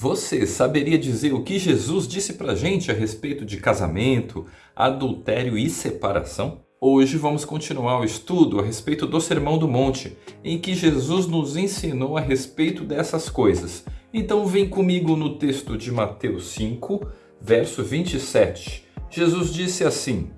Você saberia dizer o que Jesus disse pra gente a respeito de casamento, adultério e separação? Hoje vamos continuar o estudo a respeito do Sermão do Monte, em que Jesus nos ensinou a respeito dessas coisas. Então vem comigo no texto de Mateus 5, verso 27. Jesus disse assim,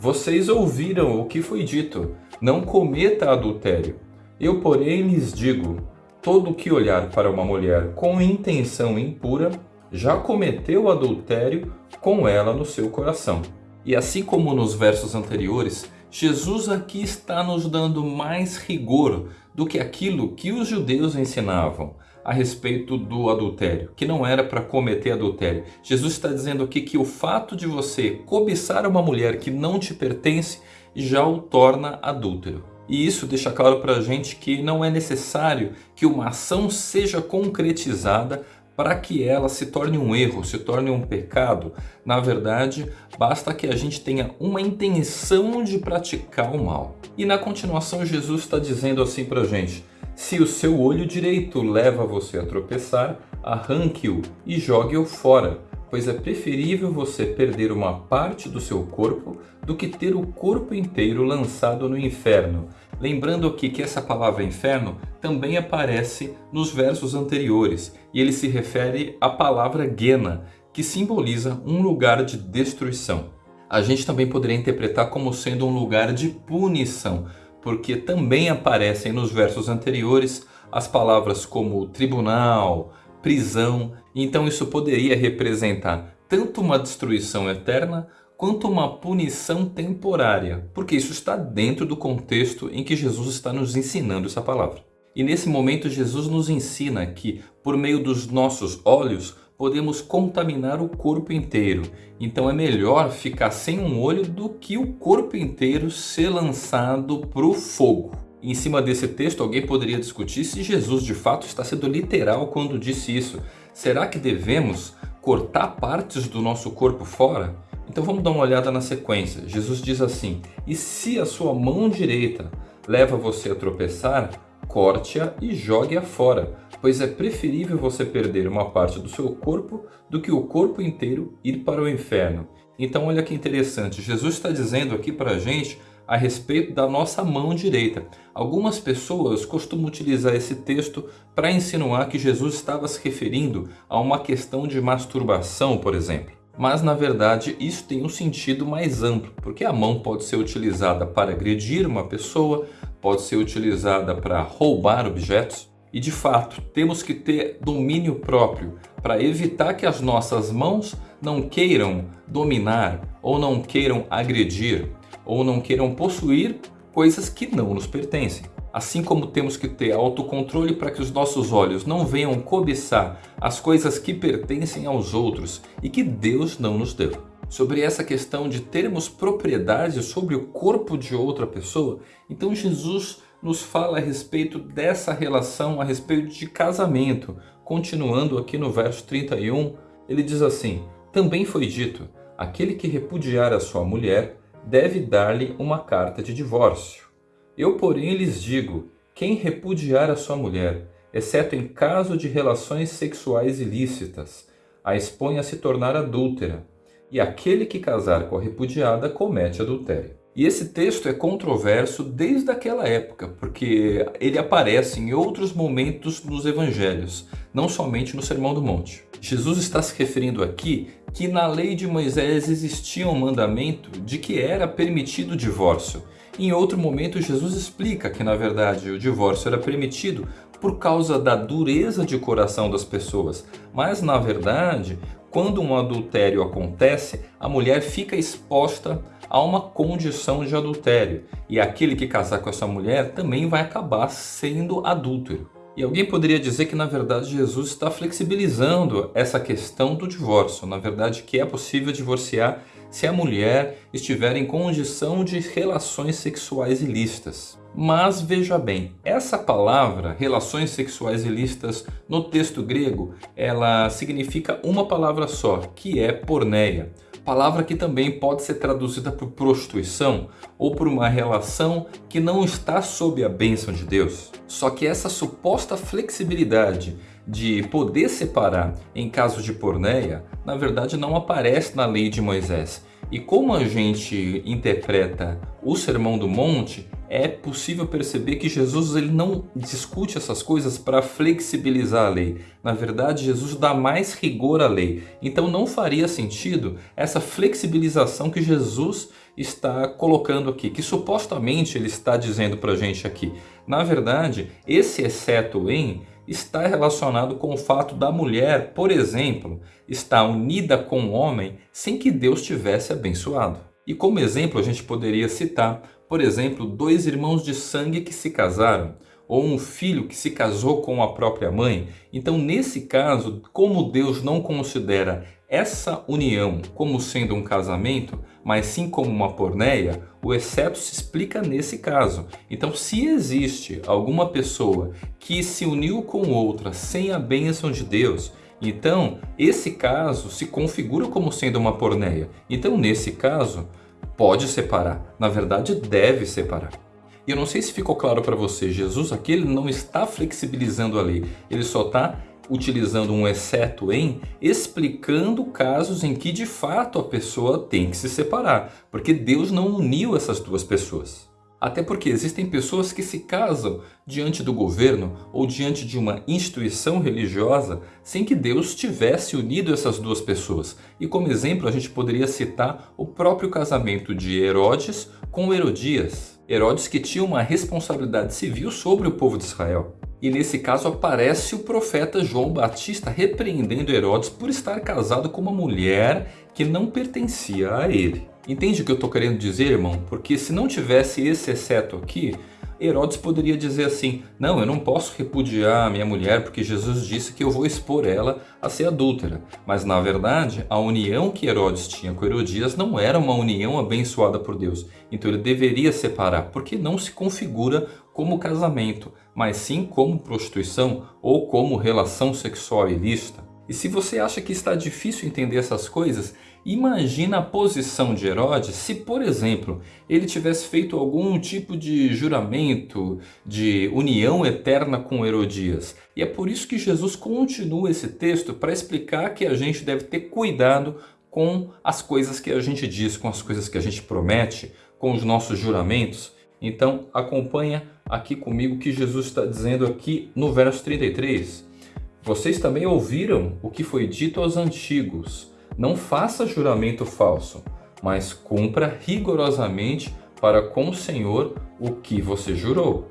Vocês ouviram o que foi dito, não cometa adultério. Eu porém lhes digo, todo que olhar para uma mulher com intenção impura já cometeu adultério com ela no seu coração. E assim como nos versos anteriores, Jesus aqui está nos dando mais rigor do que aquilo que os judeus ensinavam a respeito do adultério, que não era para cometer adultério. Jesus está dizendo aqui que o fato de você cobiçar uma mulher que não te pertence já o torna adúltero. E isso deixa claro para a gente que não é necessário que uma ação seja concretizada para que ela se torne um erro, se torne um pecado. Na verdade, basta que a gente tenha uma intenção de praticar o mal. E na continuação Jesus está dizendo assim para a gente, se o seu olho direito leva você a tropeçar, arranque-o e jogue-o fora, pois é preferível você perder uma parte do seu corpo do que ter o corpo inteiro lançado no inferno. Lembrando aqui que essa palavra inferno também aparece nos versos anteriores e ele se refere à palavra Gena, que simboliza um lugar de destruição. A gente também poderia interpretar como sendo um lugar de punição, porque também aparecem nos versos anteriores as palavras como tribunal, prisão, então isso poderia representar tanto uma destruição eterna quanto uma punição temporária, porque isso está dentro do contexto em que Jesus está nos ensinando essa palavra. E nesse momento Jesus nos ensina que por meio dos nossos olhos podemos contaminar o corpo inteiro. Então é melhor ficar sem um olho do que o corpo inteiro ser lançado para o fogo. Em cima desse texto, alguém poderia discutir se Jesus de fato está sendo literal quando disse isso. Será que devemos cortar partes do nosso corpo fora? Então vamos dar uma olhada na sequência. Jesus diz assim, e se a sua mão direita leva você a tropeçar, corte-a e jogue-a fora, pois é preferível você perder uma parte do seu corpo do que o corpo inteiro ir para o inferno. Então olha que interessante, Jesus está dizendo aqui para a gente a respeito da nossa mão direita. Algumas pessoas costumam utilizar esse texto para insinuar que Jesus estava se referindo a uma questão de masturbação, por exemplo. Mas na verdade isso tem um sentido mais amplo, porque a mão pode ser utilizada para agredir uma pessoa, pode ser utilizada para roubar objetos, e de fato temos que ter domínio próprio para evitar que as nossas mãos não queiram dominar ou não queiram agredir ou não queiram possuir coisas que não nos pertencem. Assim como temos que ter autocontrole para que os nossos olhos não venham cobiçar as coisas que pertencem aos outros e que Deus não nos deu. Sobre essa questão de termos propriedade sobre o corpo de outra pessoa, então Jesus nos fala a respeito dessa relação, a respeito de casamento. Continuando aqui no verso 31, ele diz assim, Também foi dito, aquele que repudiar a sua mulher deve dar-lhe uma carta de divórcio. Eu, porém, lhes digo, quem repudiar a sua mulher, exceto em caso de relações sexuais ilícitas, a expõe a se tornar adúltera, e aquele que casar com a repudiada comete adultério. E esse texto é controverso desde aquela época, porque ele aparece em outros momentos nos evangelhos, não somente no Sermão do Monte. Jesus está se referindo aqui que na lei de Moisés existia um mandamento de que era permitido o divórcio. Em outro momento Jesus explica que na verdade o divórcio era permitido por causa da dureza de coração das pessoas. Mas na verdade, quando um adultério acontece, a mulher fica exposta a uma condição de adultério. E aquele que casar com essa mulher também vai acabar sendo adúltero. E alguém poderia dizer que na verdade Jesus está flexibilizando essa questão do divórcio. Na verdade que é possível divorciar se a mulher estiver em condição de relações sexuais ilícitas. Mas veja bem, essa palavra, relações sexuais ilícitas, no texto grego, ela significa uma palavra só, que é porneia palavra que também pode ser traduzida por prostituição ou por uma relação que não está sob a bênção de Deus. Só que essa suposta flexibilidade de poder separar em caso de porneia, na verdade não aparece na lei de Moisés. E como a gente interpreta o Sermão do Monte, é possível perceber que Jesus ele não discute essas coisas para flexibilizar a lei. Na verdade, Jesus dá mais rigor à lei. Então não faria sentido essa flexibilização que Jesus está colocando aqui, que supostamente ele está dizendo para a gente aqui. Na verdade, esse exceto em está relacionado com o fato da mulher, por exemplo, estar unida com o homem sem que Deus tivesse abençoado. E como exemplo a gente poderia citar, por exemplo, dois irmãos de sangue que se casaram, ou um filho que se casou com a própria mãe. Então nesse caso, como Deus não considera essa união como sendo um casamento, mas sim como uma porneia, o exceto se explica nesse caso. Então, se existe alguma pessoa que se uniu com outra sem a bênção de Deus, então esse caso se configura como sendo uma porneia. Então, nesse caso, pode separar. Na verdade, deve separar. E eu não sei se ficou claro para você, Jesus aqui ele não está flexibilizando a lei, ele só está utilizando um exceto em, explicando casos em que de fato a pessoa tem que se separar, porque Deus não uniu essas duas pessoas. Até porque existem pessoas que se casam diante do governo ou diante de uma instituição religiosa sem que Deus tivesse unido essas duas pessoas. E como exemplo a gente poderia citar o próprio casamento de Herodes com Herodias. Herodes que tinha uma responsabilidade civil sobre o povo de Israel. E nesse caso aparece o profeta João Batista repreendendo Herodes por estar casado com uma mulher que não pertencia a ele. Entende o que eu estou querendo dizer, irmão? Porque se não tivesse esse exceto aqui, Herodes poderia dizer assim, não, eu não posso repudiar minha mulher porque Jesus disse que eu vou expor ela a ser adúltera. Mas na verdade, a união que Herodes tinha com Herodias não era uma união abençoada por Deus. Então ele deveria separar, porque não se configura como casamento, mas sim como prostituição ou como relação sexual ilícita. E se você acha que está difícil entender essas coisas, imagina a posição de Herodes se, por exemplo, ele tivesse feito algum tipo de juramento de união eterna com Herodias. E é por isso que Jesus continua esse texto para explicar que a gente deve ter cuidado com as coisas que a gente diz, com as coisas que a gente promete, com os nossos juramentos. Então acompanha aqui comigo o que Jesus está dizendo aqui no verso 33. Vocês também ouviram o que foi dito aos antigos. Não faça juramento falso, mas cumpra rigorosamente para com o Senhor o que você jurou.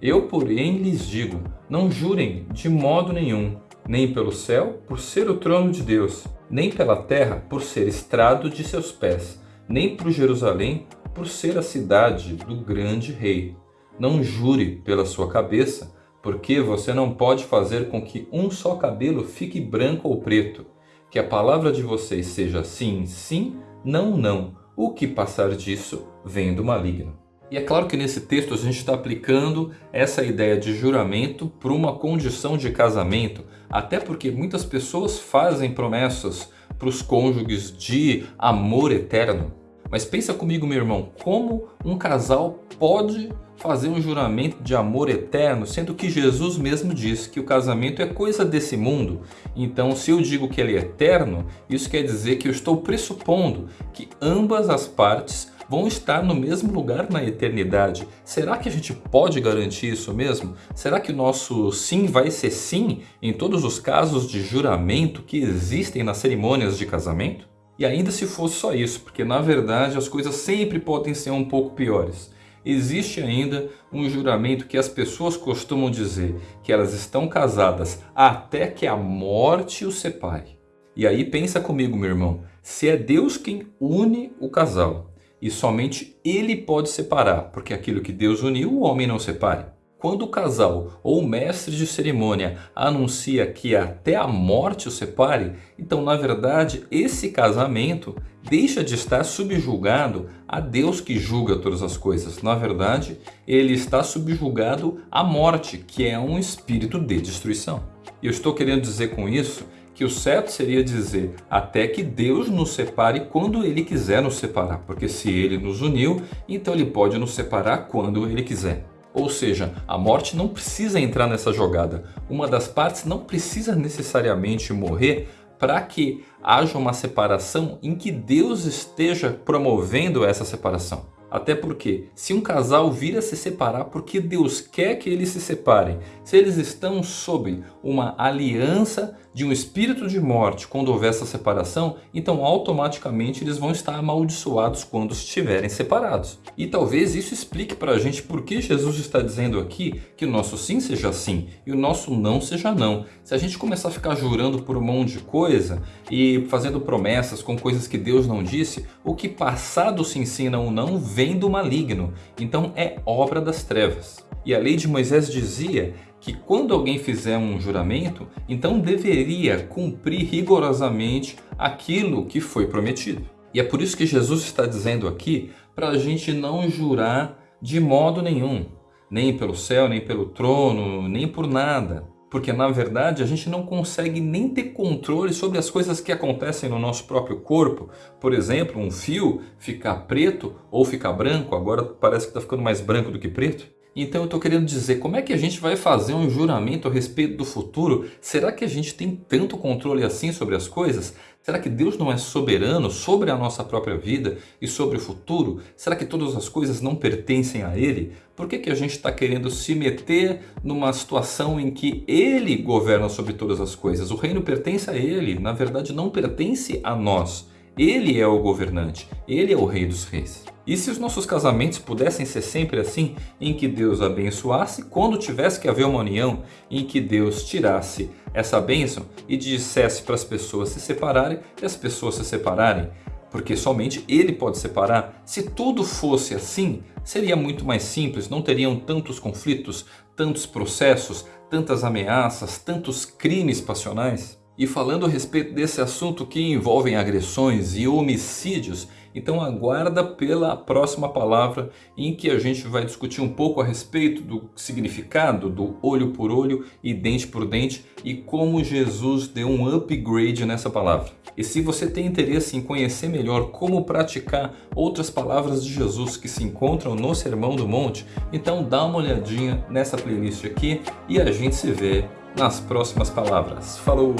Eu, porém, lhes digo, não jurem de modo nenhum, nem pelo céu, por ser o trono de Deus, nem pela terra, por ser estrado de seus pés, nem por Jerusalém, por ser a cidade do grande rei. Não jure pela sua cabeça, porque você não pode fazer com que um só cabelo fique branco ou preto. Que a palavra de vocês seja sim, sim, não, não. O que passar disso vem do maligno. E é claro que nesse texto a gente está aplicando essa ideia de juramento para uma condição de casamento, até porque muitas pessoas fazem promessas para os cônjuges de amor eterno. Mas pensa comigo, meu irmão, como um casal pode fazer um juramento de amor eterno, sendo que Jesus mesmo disse que o casamento é coisa desse mundo. Então, se eu digo que ele é eterno, isso quer dizer que eu estou pressupondo que ambas as partes vão estar no mesmo lugar na eternidade. Será que a gente pode garantir isso mesmo? Será que o nosso sim vai ser sim em todos os casos de juramento que existem nas cerimônias de casamento? E ainda se fosse só isso, porque na verdade as coisas sempre podem ser um pouco piores. Existe ainda um juramento que as pessoas costumam dizer que elas estão casadas até que a morte os separe. E aí pensa comigo, meu irmão, se é Deus quem une o casal e somente Ele pode separar, porque aquilo que Deus uniu o homem não separe. Quando o casal ou o mestre de cerimônia anuncia que até a morte o separe, então na verdade esse casamento deixa de estar subjugado a Deus que julga todas as coisas. Na verdade, ele está subjugado à morte, que é um espírito de destruição. E eu estou querendo dizer com isso que o certo seria dizer até que Deus nos separe quando Ele quiser nos separar, porque se Ele nos uniu, então Ele pode nos separar quando Ele quiser. Ou seja, a morte não precisa entrar nessa jogada. Uma das partes não precisa necessariamente morrer para que haja uma separação em que Deus esteja promovendo essa separação. Até porque, se um casal vir a se separar porque Deus quer que eles se separem, se eles estão sob uma aliança de um espírito de morte quando houver essa separação, então automaticamente eles vão estar amaldiçoados quando estiverem separados. E talvez isso explique para a gente por que Jesus está dizendo aqui que o nosso sim seja sim e o nosso não seja não. Se a gente começar a ficar jurando por um monte de coisa e fazendo promessas com coisas que Deus não disse, o que passado se ensina ou não vem do maligno. Então é obra das trevas. E a lei de Moisés dizia que quando alguém fizer um juramento, então deveria cumprir rigorosamente aquilo que foi prometido. E é por isso que Jesus está dizendo aqui para a gente não jurar de modo nenhum, nem pelo céu, nem pelo trono, nem por nada. Porque na verdade a gente não consegue nem ter controle sobre as coisas que acontecem no nosso próprio corpo. Por exemplo, um fio ficar preto ou ficar branco, agora parece que está ficando mais branco do que preto. Então eu estou querendo dizer, como é que a gente vai fazer um juramento a respeito do futuro? Será que a gente tem tanto controle assim sobre as coisas? Será que Deus não é soberano sobre a nossa própria vida e sobre o futuro? Será que todas as coisas não pertencem a Ele? Por que, que a gente está querendo se meter numa situação em que Ele governa sobre todas as coisas? O reino pertence a Ele, na verdade não pertence a nós. Ele é o governante, Ele é o rei dos reis. E se os nossos casamentos pudessem ser sempre assim, em que Deus abençoasse, quando tivesse que haver uma união, em que Deus tirasse essa bênção e dissesse para as pessoas se separarem e as pessoas se separarem, porque somente Ele pode separar. Se tudo fosse assim, seria muito mais simples, não teriam tantos conflitos, tantos processos, tantas ameaças, tantos crimes passionais. E falando a respeito desse assunto que envolvem agressões e homicídios, então aguarda pela próxima palavra em que a gente vai discutir um pouco a respeito do significado do olho por olho e dente por dente e como Jesus deu um upgrade nessa palavra. E se você tem interesse em conhecer melhor como praticar outras palavras de Jesus que se encontram no Sermão do Monte, então dá uma olhadinha nessa playlist aqui e a gente se vê nas próximas palavras. Falou!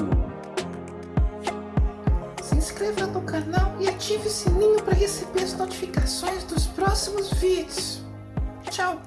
Se inscreva no canal e ative o sininho para receber as notificações dos próximos vídeos. Tchau!